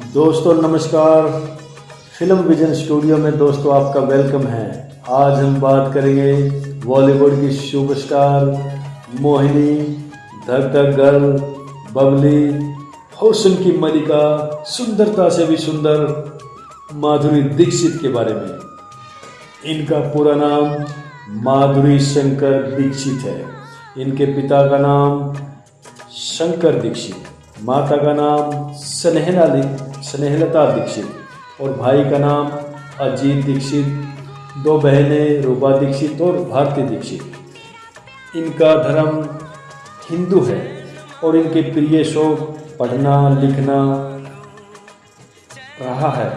दोस्तों, नमस्कार। Film vision studio में दोस्तों आपका वेलकम है। आज हम बात करेंगे बॉलीवुड की सुपरस्टार, मोहिनी धक धक गर्ल, बबली, हुस्न की मलिका, सुंदरता से भी सुंदर, माधुरी दीक्षित के बारे में। इनका पूरा नाम माधुरी शंकर दीक्षित है। इनके पिता का नाम शंकर दीक्षित। माता का नाम स्नेहला स्नेहलता दीक्षित और भाई का नाम अजीत दीक्षित। दो बहनें रूपा दीक्षित और भारती दीक्षित। इनका धर्म हिंदू है और इनके प्रिय शौक पढ़ना, लिखना रहा है।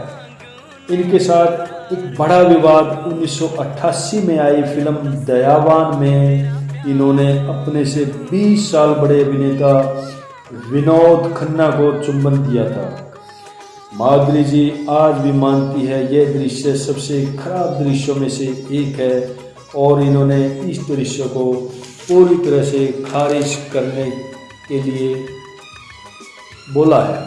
इनके साथ एक बड़ा विवाद 1988 में आई फ़िल्म दयावान में। इन्होंने अपने से 20 साल बड़े अभिनेता विनोद खन्ना को चुंबन दिया था। माधुरी जी आज भी मानती है यह दृश्य सबसे खराब दृश्यों में से एक है और इन्होंने इस दृश्य को पूरी तरह से खारिज करने के लिए बोला है।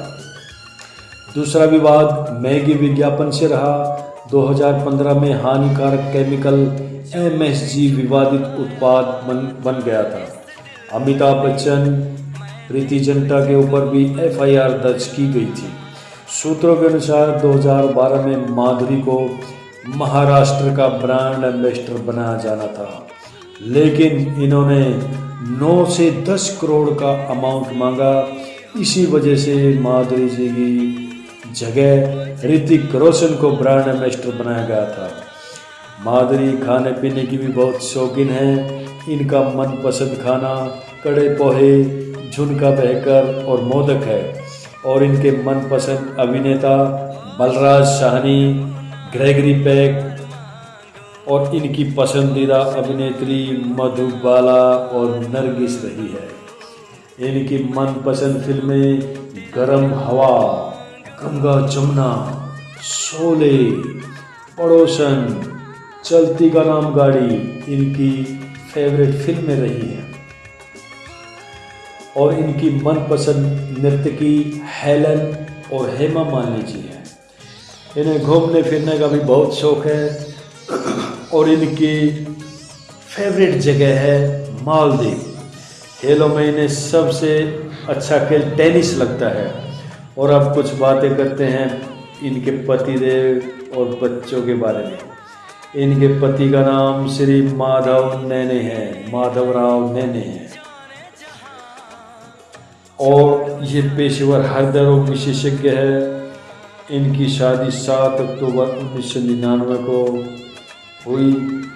दूसरा विवाद मैगी विज्ञापन से रहा। 2015 में हानिकारक केमिकल एमएसजी विवादित उत्पाद बन बन गया था। अमिताभ बच्चन प्रीति जनता के ऊपर भी एफआईआर दर्ज की गई थी। सूत्रों के अनुसार 2012 में माधुरी को महाराष्ट्र का ब्रांड एम्बेसडर बनाया जाना था। लेकिन इन्होंने 9 से 10 करोड़ का अमाउंट मांगा। इसी वजह से माधुरी जी की जगह ऋतिक रोशन को ब्रांड एम्बेसडर बनाया गया था। माधुरी खाने पीने की भी बहुत शौकीन है। इनका मनपसंद खाना, कड़े पोहे झुनका बहकर और मोदक है, और इनके मनपसंद अभिनेता बलराज शाहनी ग्रेगरी पैक और इनकी पसंदीदा अभिनेत्री मधुबाला और नरगिस रही है। इनकी मनपसंद फ़िल्में गरम हवा, गंगा जमुना, शोले, पड़ोसन, चलती का नाम गाड़ी, इनकी फेवरेट फ़िल्में रही हैं। और इनकी मनपसंद नर्तकी हेलन और हेमा मालिनी जी हैं इन्हें घूमने फिरने का भी बहुत शौक है। और इनकी फेवरेट जगह है मालदीव। खेलों में इन्हें सबसे अच्छा खेल टेनिस लगता है। और अब कुछ बातें करते हैं इनके पतिदेव और बच्चों के बारे में। इनके पति का नाम श्री माधव नैने हैं। माधव राव नैने हैं। और ये पेशेवर हृदय रोग विशेषज्ञ है। इनकी शादी सात अक्टूबर उन्नीस सौ निन्यानवे को हुई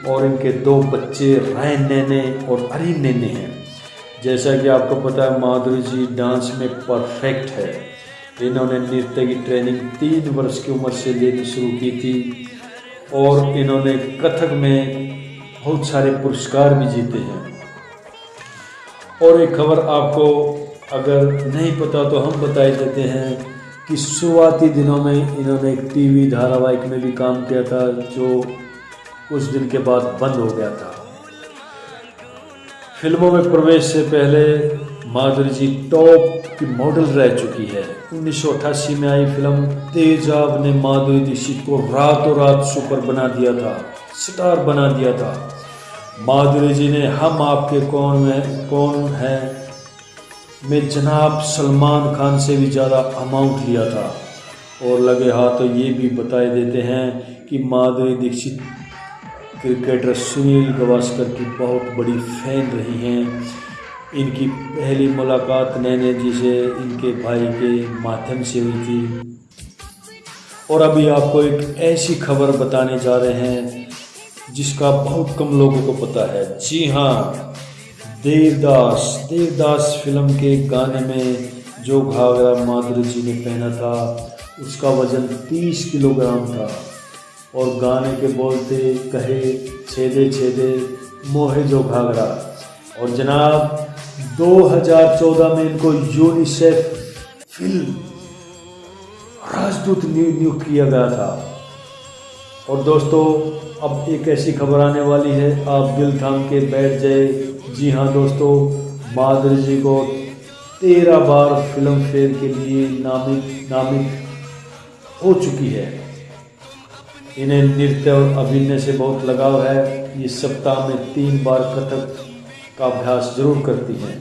और इनके दो बच्चे रैन नैने और अरीन नैने हैं। जैसा कि आपको पता है, माधुरी जी डांस में परफेक्ट है। इन्होंने नृत्य की ट्रेनिंग तीन वर्ष की उम्र से लेनी शुरू की थी और इन्होंने कथक में बहुत सारे पुरस्कार भी जीते हैं। और एक खबर आपको अगर नहीं पता तो हम बताए देते हैं कि शुरुआती दिनों में इन्होंने एक टीवी धारावाहिक में भी काम किया था, जो कुछ दिन के बाद बंद हो गया था। फ़िल्मों में प्रवेश से पहले माधुरी जी टॉप की मॉडल रह चुकी है। उन्नीस सौ अट्ठासी में आई फ़िल्म तेजाब ने माधुरी दीक्षित को रातों रात सुपर बना दिया था, स्टार बना दिया था। माधुरी जी ने हम आपके कौन में कौन है? में जनाब सलमान खान से भी ज़्यादा अमाउंट लिया था। और लगे हाथ तो ये भी बताए देते हैं कि माधुरी दीक्षित क्रिकेटर सुनील गवास्कर की बहुत बड़ी फ़ैन रही हैं। इनकी पहली मुलाकात नैने जी से इनके भाई के माध्यम से हुई थी। और अभी आपको एक ऐसी खबर बताने जा रहे हैं जिसका बहुत कम लोगों को पता है। जी हाँ। देवदास देवदास फ़िल्म के गाने में जो घाघरा माधुरी जी ने पहना था, उसका वज़न 30 किलोग्राम था। और गाने के बोलते, कहे, छेदे छेदे, मोहे जो घाघरा। और जनाब 2014 में इनको यूनिसेफ फ़िल्म, राजदूत नियुक्त किया गया था। और दोस्तों, अब एक ऐसी खबर आने वाली है, आप दिल थाम के बैठ जाए। जी हाँ दोस्तों, माधुरी जी को तेरह बार फ़िल्म फेयर के लिए नामित नामित हो चुकी है। इन्हें नृत्य और अभिनय से बहुत लगाव है। ये सप्ताह में तीन बार कथक का अभ्यास ज़रूर करती हैं।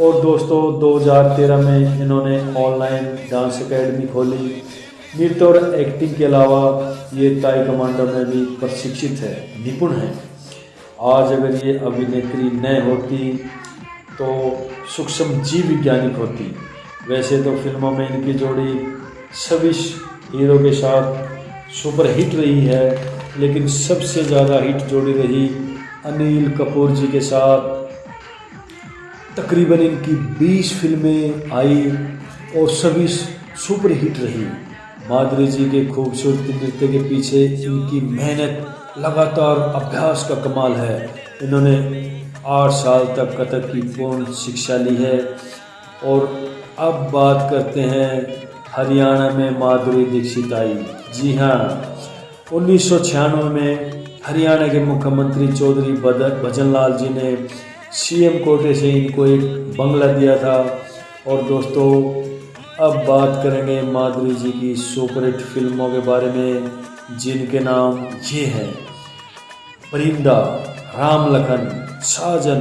और दोस्तों 2013 में इन्होंने ऑनलाइन डांस एकेडमी खोली। नृत्य और एक्टिंग के अलावा ये ताई कमांडो में भी प्रशिक्षित है, निपुण है। आज अगर ये अभिनेत्री न होती तो सूक्ष्म जीव विज्ञानिक होती। वैसे तो फ़िल्मों में इनकी जोड़ी सभी हीरो के साथ सुपर हिट रही है, लेकिन सबसे ज़्यादा हिट जोड़ी रही अनिल कपूर जी के साथ। तकरीबन इनकी 20 फ़िल्में आई और सभी सुपर हिट रही। माधुरी जी के खूबसूरत नृत्य के पीछे इनकी मेहनत लगातार अभ्यास का कमाल है। इन्होंने आठ साल तक कथक की पूर्ण शिक्षा ली है। और अब बात करते हैं हरियाणा में माधुरी दीक्षित आई। जी हाँ उन्नीस सौ छियानवे में हरियाणा के मुख्यमंत्री चौधरी भजन लाल जी ने सीएम कोटे से इनको एक बंगला दिया था। और दोस्तों, अब बात करेंगे माधुरी जी की सुपरहिट फ़िल्मों के बारे में। जिनके नाम ये हैं। परिंदा राम लखन साजन,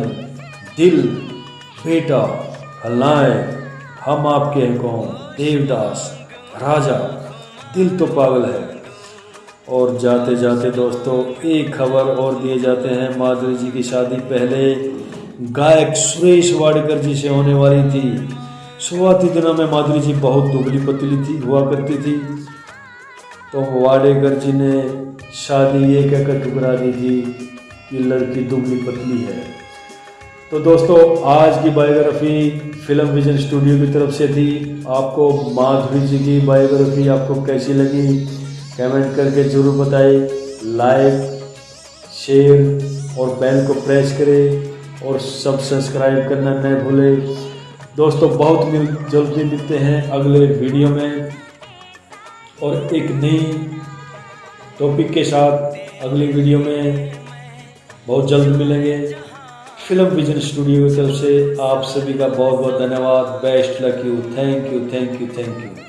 दिल, बेटा खलनायक हम आपके हैं कौन? देवदास, राजा। दिल तो पागल है। और जाते जाते दोस्तों, एक खबर और दिए जाते हैं। माधुरी जी की शादी पहले गायक सुरेश वाडकर जी से होने वाली थी। शुरुआती दिनों में माधुरी जी बहुत दुबली पतली थी, हुआ करती थी। तो वाडेकर जी ने शादी ये कहकर ठुकरा दी थी कि लड़की दुबली पतली है। तो दोस्तों, आज की बायोग्राफी फ़िल्म विजन स्टूडियो की तरफ़ से थी। आपको माधुरी जी की बायोग्राफी आपको कैसी लगी? कमेंट करके ज़रूर बताएँ। लाइक, शेयर और बेल को प्रेस करें और सब सब्सक्राइब करना न भूलें। दोस्तों, बहुत मिल जल्दी मिलते हैं अगले वीडियो में। और एक नई टॉपिक के साथ अगली वीडियो में बहुत जल्द मिलेंगे। फ़िल्म विजन स्टूडियो की तरफ़ से आप सभी का बहुत बहुत धन्यवाद। Best luck you thank you thank you thank you